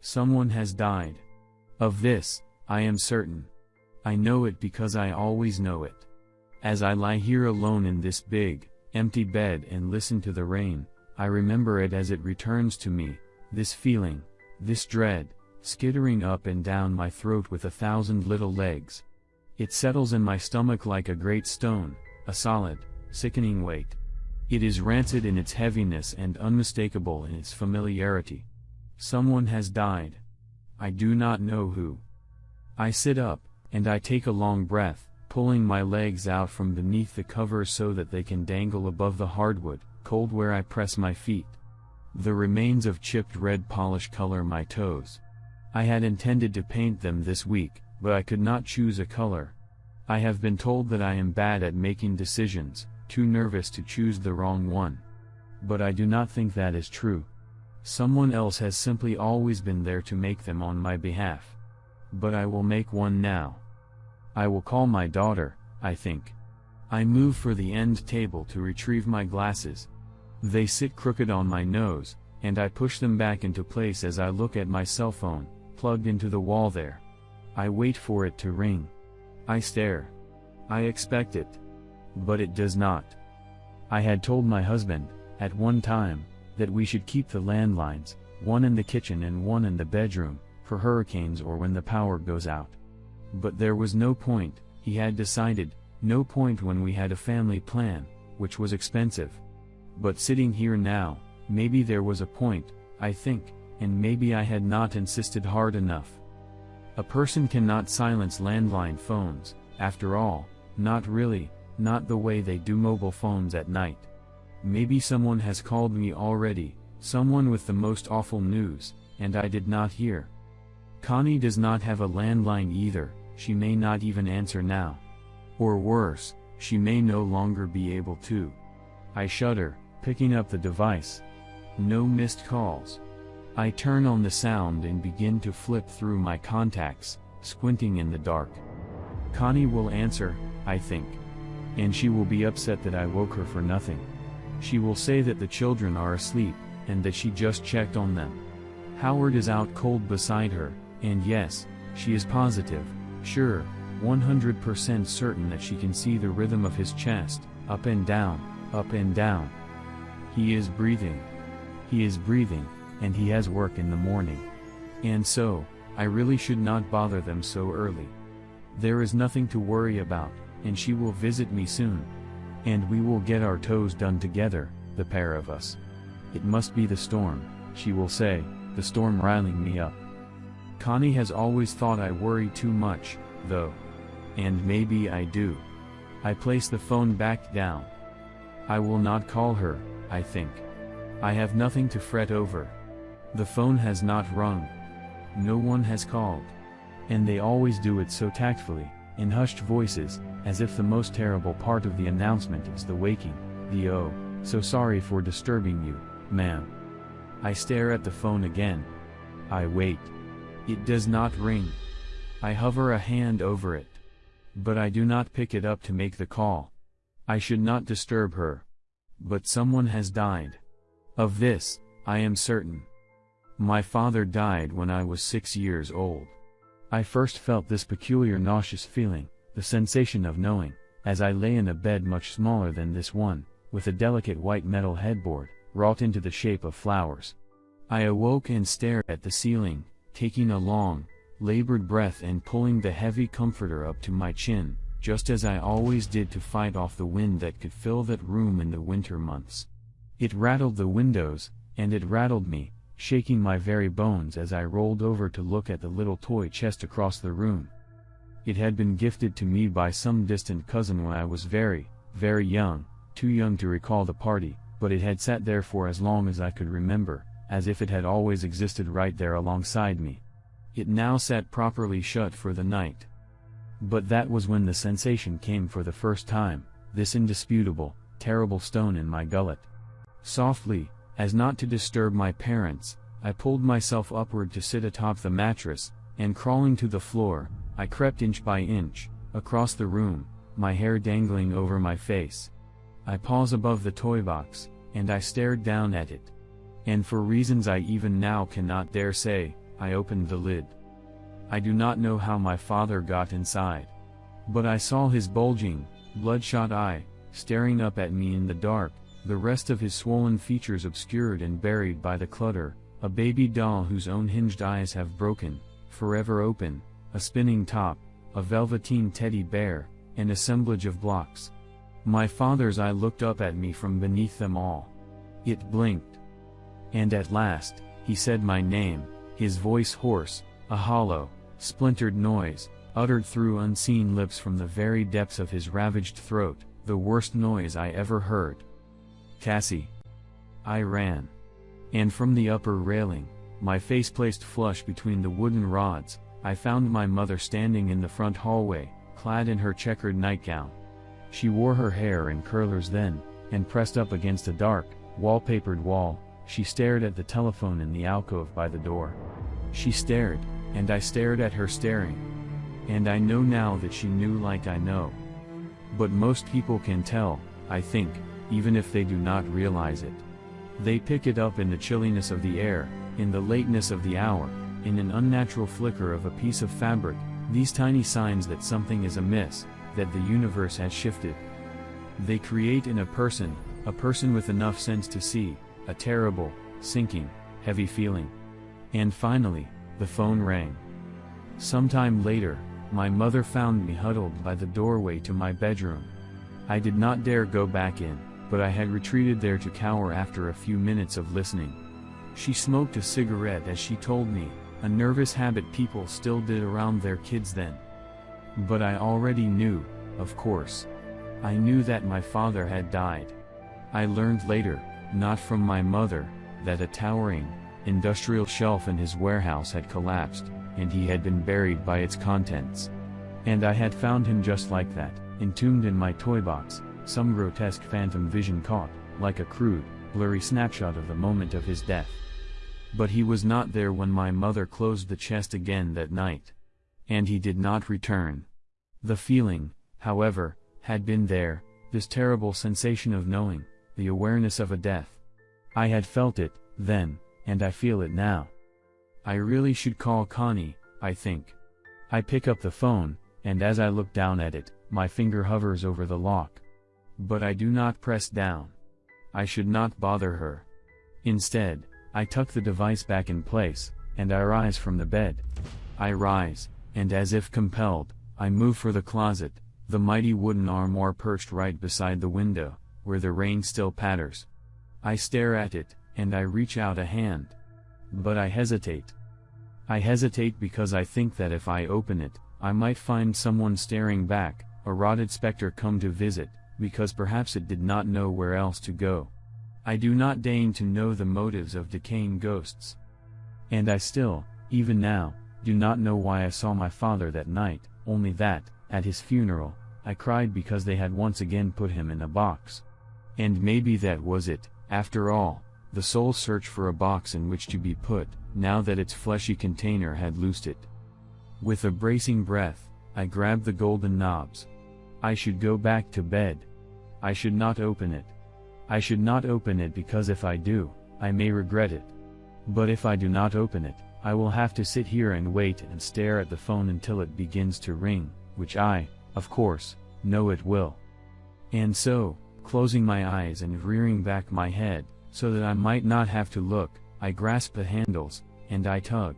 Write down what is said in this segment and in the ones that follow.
Someone has died. Of this, I am certain. I know it because I always know it. As I lie here alone in this big, empty bed and listen to the rain, I remember it as it returns to me, this feeling, this dread, skittering up and down my throat with a thousand little legs. It settles in my stomach like a great stone, a solid, sickening weight. It is rancid in its heaviness and unmistakable in its familiarity. Someone has died. I do not know who. I sit up, and I take a long breath, pulling my legs out from beneath the cover so that they can dangle above the hardwood, cold where I press my feet. The remains of chipped red polish color my toes. I had intended to paint them this week, but I could not choose a color. I have been told that I am bad at making decisions, too nervous to choose the wrong one. But I do not think that is true. Someone else has simply always been there to make them on my behalf. But I will make one now. I will call my daughter, I think. I move for the end table to retrieve my glasses. They sit crooked on my nose, and I push them back into place as I look at my cell phone, plugged into the wall there. I wait for it to ring. I stare. I expect it. But it does not. I had told my husband, at one time, that we should keep the landlines, one in the kitchen and one in the bedroom, for hurricanes or when the power goes out. But there was no point, he had decided, no point when we had a family plan, which was expensive. But sitting here now, maybe there was a point, I think, and maybe I had not insisted hard enough. A person cannot silence landline phones, after all, not really, not the way they do mobile phones at night. Maybe someone has called me already, someone with the most awful news, and I did not hear. Connie does not have a landline either, she may not even answer now. Or worse, she may no longer be able to. I shudder, picking up the device. No missed calls. I turn on the sound and begin to flip through my contacts, squinting in the dark. Connie will answer, I think. And she will be upset that I woke her for nothing. She will say that the children are asleep, and that she just checked on them. Howard is out cold beside her, and yes, she is positive, sure, 100% certain that she can see the rhythm of his chest, up and down, up and down. He is breathing. He is breathing, and he has work in the morning. And so, I really should not bother them so early. There is nothing to worry about, and she will visit me soon. And we will get our toes done together, the pair of us. It must be the storm, she will say, the storm riling me up. Connie has always thought I worry too much, though. And maybe I do. I place the phone back down. I will not call her, I think. I have nothing to fret over. The phone has not rung. No one has called. And they always do it so tactfully, in hushed voices, as if the most terrible part of the announcement is the waking, the oh, so sorry for disturbing you, ma'am. I stare at the phone again. I wait. It does not ring. I hover a hand over it. But I do not pick it up to make the call. I should not disturb her. But someone has died. Of this, I am certain. My father died when I was six years old. I first felt this peculiar nauseous feeling, the sensation of knowing, as I lay in a bed much smaller than this one, with a delicate white metal headboard, wrought into the shape of flowers. I awoke and stared at the ceiling, taking a long, labored breath and pulling the heavy comforter up to my chin, just as I always did to fight off the wind that could fill that room in the winter months. It rattled the windows, and it rattled me, shaking my very bones as I rolled over to look at the little toy chest across the room. It had been gifted to me by some distant cousin when I was very, very young, too young to recall the party, but it had sat there for as long as I could remember, as if it had always existed right there alongside me. It now sat properly shut for the night. But that was when the sensation came for the first time, this indisputable, terrible stone in my gullet. Softly, as not to disturb my parents, I pulled myself upward to sit atop the mattress, and crawling to the floor, I crept inch by inch, across the room, my hair dangling over my face. I paused above the toy box, and I stared down at it. And for reasons I even now cannot dare say, I opened the lid. I do not know how my father got inside. But I saw his bulging, bloodshot eye, staring up at me in the dark, the rest of his swollen features obscured and buried by the clutter, a baby doll whose own hinged eyes have broken, forever open, a spinning top, a velveteen teddy bear, an assemblage of blocks. My father's eye looked up at me from beneath them all. It blinked. And at last, he said my name, his voice hoarse, a hollow, splintered noise, uttered through unseen lips from the very depths of his ravaged throat, the worst noise I ever heard. Cassie. I ran. And from the upper railing, my face placed flush between the wooden rods, I found my mother standing in the front hallway, clad in her checkered nightgown. She wore her hair in curlers then, and pressed up against a dark, wallpapered wall, she stared at the telephone in the alcove by the door. She stared, and I stared at her staring. And I know now that she knew like I know. But most people can tell, I think, even if they do not realize it. They pick it up in the chilliness of the air, in the lateness of the hour, in an unnatural flicker of a piece of fabric, these tiny signs that something is amiss, that the universe has shifted. They create in a person, a person with enough sense to see, a terrible, sinking, heavy feeling. And finally, the phone rang. Sometime later, my mother found me huddled by the doorway to my bedroom. I did not dare go back in, but I had retreated there to cower after a few minutes of listening. She smoked a cigarette as she told me, a nervous habit people still did around their kids then. But I already knew, of course. I knew that my father had died. I learned later, not from my mother, that a towering, industrial shelf in his warehouse had collapsed, and he had been buried by its contents. And I had found him just like that, entombed in my toy box, some grotesque phantom vision caught, like a crude, blurry snapshot of the moment of his death. But he was not there when my mother closed the chest again that night. And he did not return. The feeling, however, had been there, this terrible sensation of knowing, the awareness of a death. I had felt it, then, and I feel it now. I really should call Connie, I think. I pick up the phone, and as I look down at it, my finger hovers over the lock. But I do not press down. I should not bother her. Instead, I tuck the device back in place, and I rise from the bed. I rise, and as if compelled, I move for the closet, the mighty wooden armoire perched right beside the window, where the rain still patters. I stare at it, and I reach out a hand. But I hesitate. I hesitate because I think that if I open it, I might find someone staring back, a rotted specter come to visit, because perhaps it did not know where else to go. I do not deign to know the motives of decaying ghosts. And I still, even now, do not know why I saw my father that night, only that, at his funeral, I cried because they had once again put him in a box. And maybe that was it, after all, the soul search for a box in which to be put, now that its fleshy container had loosed it. With a bracing breath, I grabbed the golden knobs. I should go back to bed. I should not open it. I should not open it because if I do, I may regret it. But if I do not open it, I will have to sit here and wait and stare at the phone until it begins to ring, which I, of course, know it will. And so, closing my eyes and rearing back my head, so that I might not have to look, I grasp the handles, and I tug.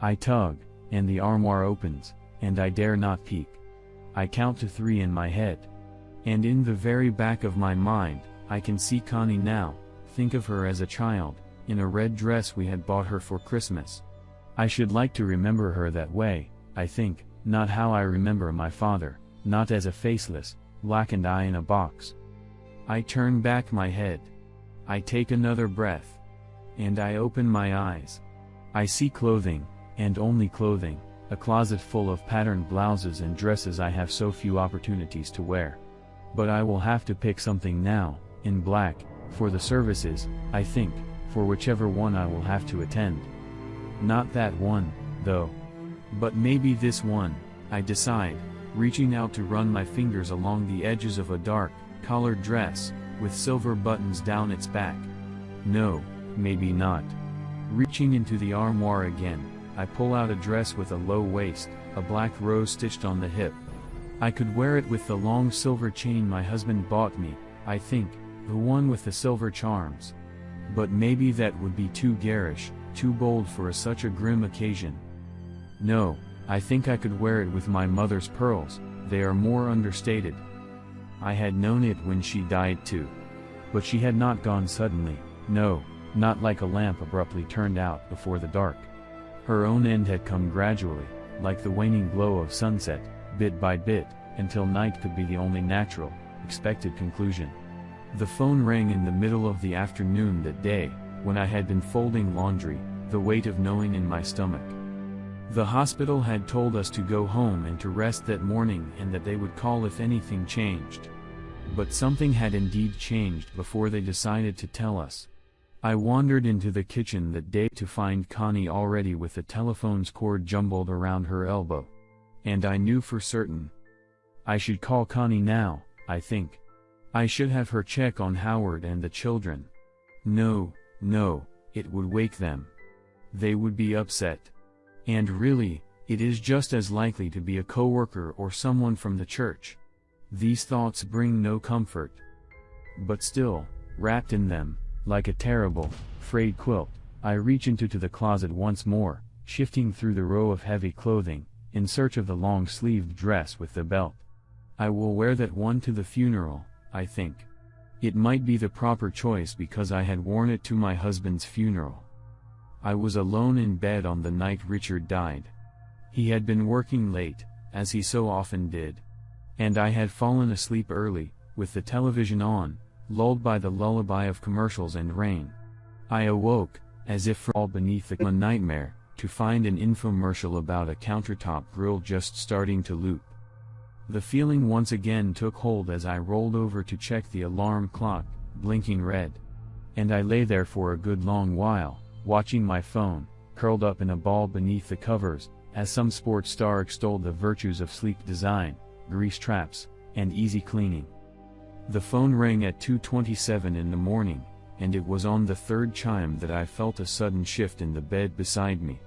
I tug, and the armoire opens, and I dare not peek. I count to three in my head. And in the very back of my mind, I can see Connie now, think of her as a child, in a red dress we had bought her for Christmas. I should like to remember her that way, I think, not how I remember my father, not as a faceless, blackened eye in a box. I turn back my head. I take another breath. And I open my eyes. I see clothing, and only clothing, a closet full of patterned blouses and dresses I have so few opportunities to wear. But I will have to pick something now, in black, for the services, I think, for whichever one I will have to attend. Not that one, though. But maybe this one, I decide, reaching out to run my fingers along the edges of a dark, collared dress, with silver buttons down its back. No, maybe not. Reaching into the armoire again, I pull out a dress with a low waist, a black rose stitched on the hip. I could wear it with the long silver chain my husband bought me, I think, the one with the silver charms. But maybe that would be too garish, too bold for a such a grim occasion. No, I think I could wear it with my mother's pearls, they are more understated. I had known it when she died too. But she had not gone suddenly, no, not like a lamp abruptly turned out before the dark. Her own end had come gradually, like the waning glow of sunset, bit by bit, until night could be the only natural, expected conclusion. The phone rang in the middle of the afternoon that day, when I had been folding laundry, the weight of knowing in my stomach. The hospital had told us to go home and to rest that morning and that they would call if anything changed. But something had indeed changed before they decided to tell us. I wandered into the kitchen that day to find Connie already with the telephone's cord jumbled around her elbow. And I knew for certain. I should call Connie now, I think. I should have her check on Howard and the children. No, no, it would wake them. They would be upset. And really, it is just as likely to be a coworker or someone from the church. These thoughts bring no comfort. But still, wrapped in them, like a terrible, frayed quilt, I reach into to the closet once more, shifting through the row of heavy clothing, in search of the long-sleeved dress with the belt. I will wear that one to the funeral, I think. It might be the proper choice because I had worn it to my husband's funeral. I was alone in bed on the night Richard died. He had been working late, as he so often did. And I had fallen asleep early, with the television on, lulled by the lullaby of commercials and rain. I awoke, as if from all beneath a nightmare, to find an infomercial about a countertop grill just starting to loop. The feeling once again took hold as I rolled over to check the alarm clock, blinking red. And I lay there for a good long while, watching my phone, curled up in a ball beneath the covers, as some sports star extolled the virtues of sleek design, grease traps, and easy cleaning. The phone rang at 2.27 in the morning, and it was on the third chime that I felt a sudden shift in the bed beside me.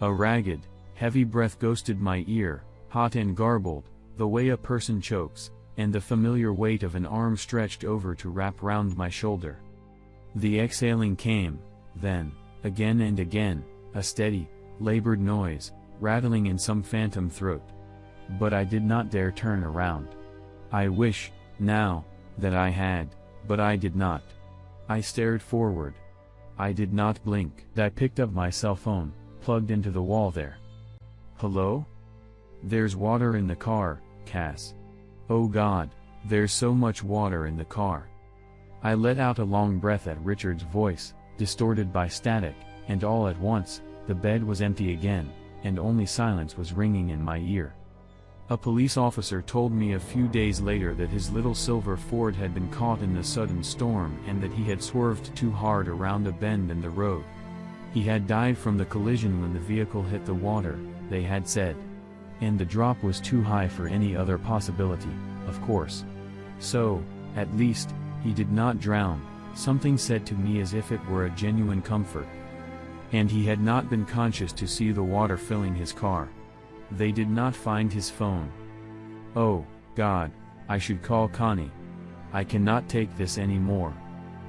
A ragged, heavy breath ghosted my ear, hot and garbled, the way a person chokes, and the familiar weight of an arm stretched over to wrap round my shoulder. The exhaling came, then, Again and again, a steady, labored noise, rattling in some phantom throat. But I did not dare turn around. I wish, now, that I had, but I did not. I stared forward. I did not blink. I picked up my cell phone, plugged into the wall there. Hello? There's water in the car, Cass. Oh God, there's so much water in the car. I let out a long breath at Richard's voice, distorted by static, and all at once, the bed was empty again, and only silence was ringing in my ear. A police officer told me a few days later that his little silver Ford had been caught in the sudden storm and that he had swerved too hard around a bend in the road. He had died from the collision when the vehicle hit the water, they had said. And the drop was too high for any other possibility, of course. So, at least, he did not drown, Something said to me as if it were a genuine comfort. And he had not been conscious to see the water filling his car. They did not find his phone. Oh, God, I should call Connie. I cannot take this anymore.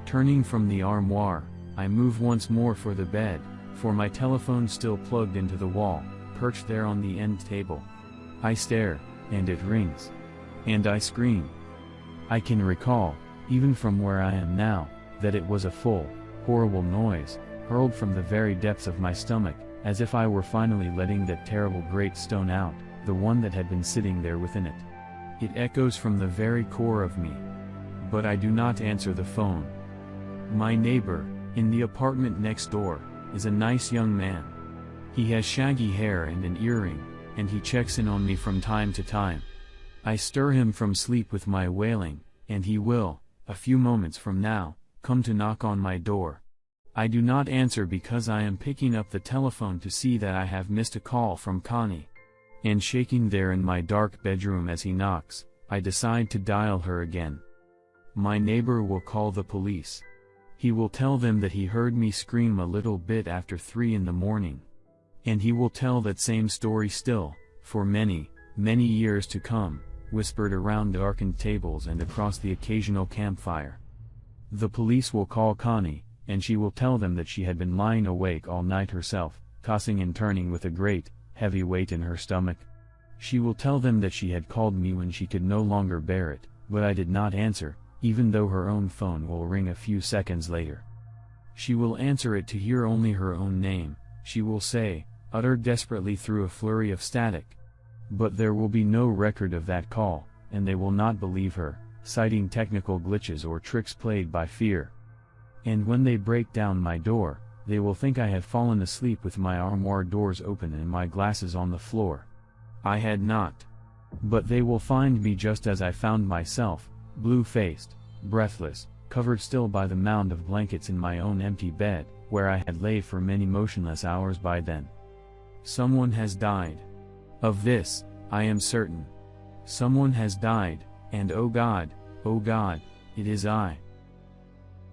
Turning from the armoire, I move once more for the bed, for my telephone still plugged into the wall, perched there on the end table. I stare, and it rings. And I scream. I can recall, even from where I am now, that it was a full, horrible noise, hurled from the very depths of my stomach, as if I were finally letting that terrible great stone out, the one that had been sitting there within it. It echoes from the very core of me. But I do not answer the phone. My neighbor, in the apartment next door, is a nice young man. He has shaggy hair and an earring, and he checks in on me from time to time. I stir him from sleep with my wailing, and he will, a few moments from now, come to knock on my door. I do not answer because I am picking up the telephone to see that I have missed a call from Connie. And shaking there in my dark bedroom as he knocks, I decide to dial her again. My neighbor will call the police. He will tell them that he heard me scream a little bit after 3 in the morning. And he will tell that same story still, for many, many years to come, whispered around darkened tables and across the occasional campfire. The police will call Connie, and she will tell them that she had been lying awake all night herself, tossing and turning with a great, heavy weight in her stomach. She will tell them that she had called me when she could no longer bear it, but I did not answer, even though her own phone will ring a few seconds later. She will answer it to hear only her own name, she will say, uttered desperately through a flurry of static. But there will be no record of that call, and they will not believe her, citing technical glitches or tricks played by fear. And when they break down my door, they will think I had fallen asleep with my armoire doors open and my glasses on the floor. I had not. But they will find me just as I found myself, blue-faced, breathless, covered still by the mound of blankets in my own empty bed, where I had lay for many motionless hours by then. Someone has died. Of this, I am certain. Someone has died, and oh God, oh God, it is I.